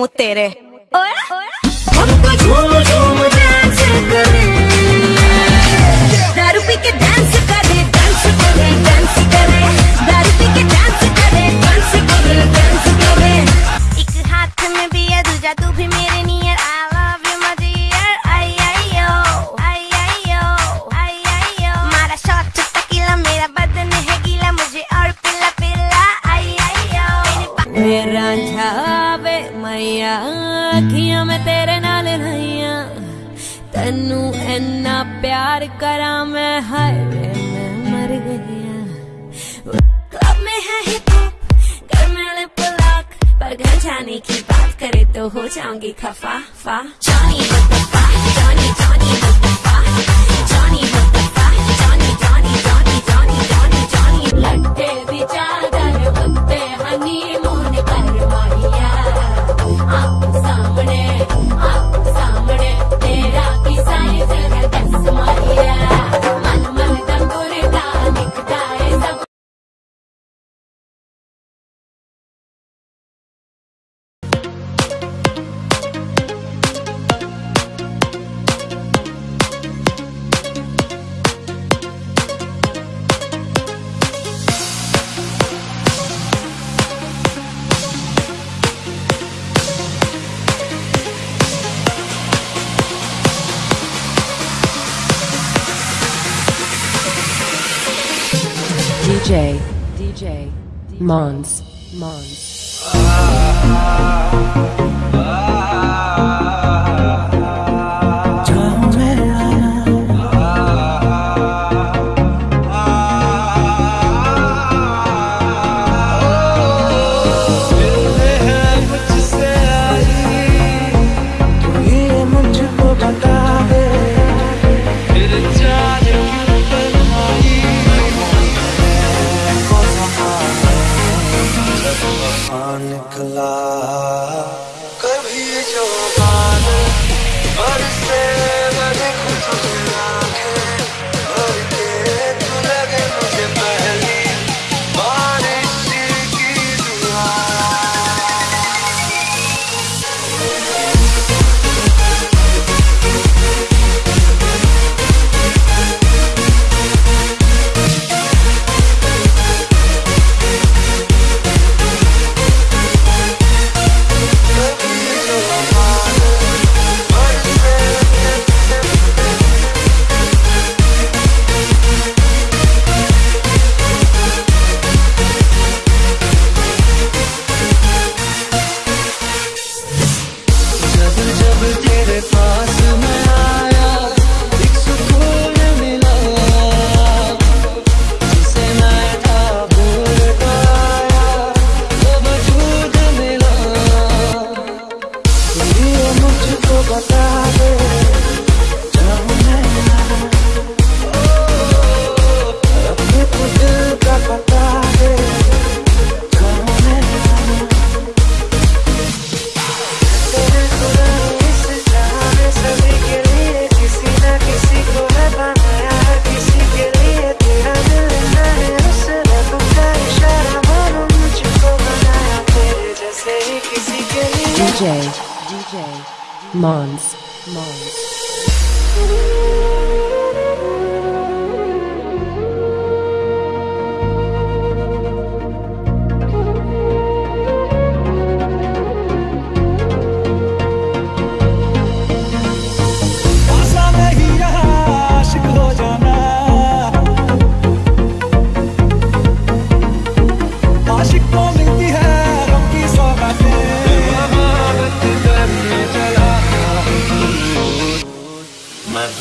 मुँह तेरे। ओए प्यार करा मैं हर मैं मर गया। क्लब में है हिप घर में पुलाक पर घर जाने की बात करे तो हो जाऊँगी खफा, फा। जानी जानी जानी DJ, DJ, Mons, Mons. निकला कभी जो बाल और Mons. Mons.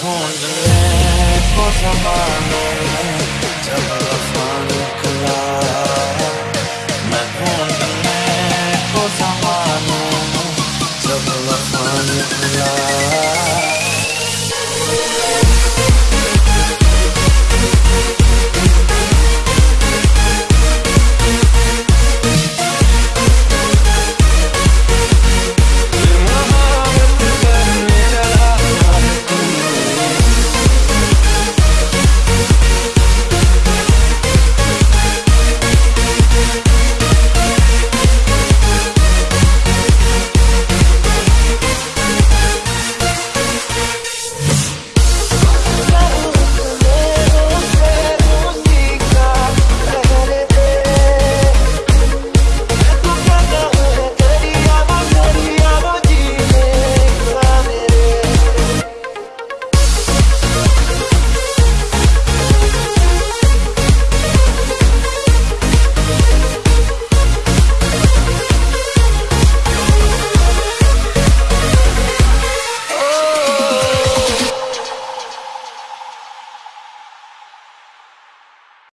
Hon är kvar som barnen Tömmer